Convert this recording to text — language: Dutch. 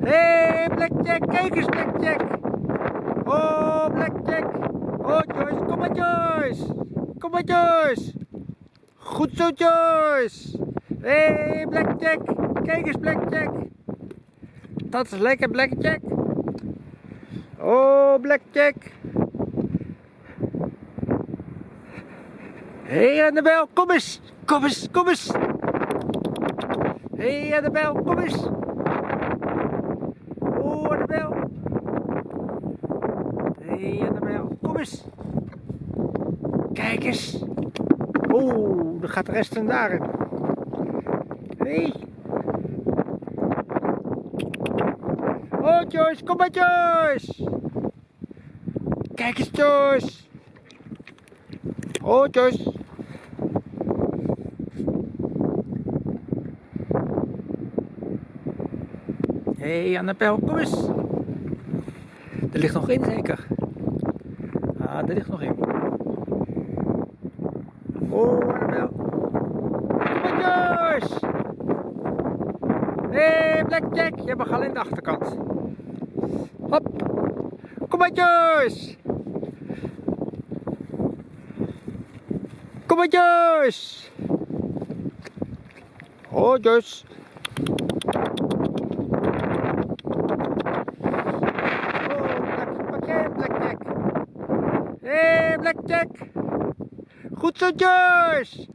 Hé, hey, Blackjack, kijk eens Blackjack. Oh, Blackjack. Oh, Joyce, kom maar Joyce. Kom maar Joyce. Goed zo Joyce. Hé, hey, Blackjack, kijk eens Blackjack. Dat is lekker Blackjack. Oh, Blackjack. Hé, hey, Annabel, kom eens. Kom eens, kom eens. Hé, hey, Annabel, kom eens. Oh, Annabel. Hé, Annabel, kom eens. Kijk eens. Oeh, dan gaat de rest van daarin. Hé. Hey. Oh, Joyce, kom maar, Joyce. Kijk eens, Joyce. Oh, Joyce. Hé, hey, Annabel, kom eens. Er ligt nog in, zeker. Ah, er ligt nog in. Oh, Annabel. Kom maar, Joyce. Hé, hey, Blackjack, je mag al in de achterkant. Hop. Kom maar, Joyce. Kom maar, Joyce. Oh, Joyce. Hé, hey, Blackjack. Goed zo, Joyce.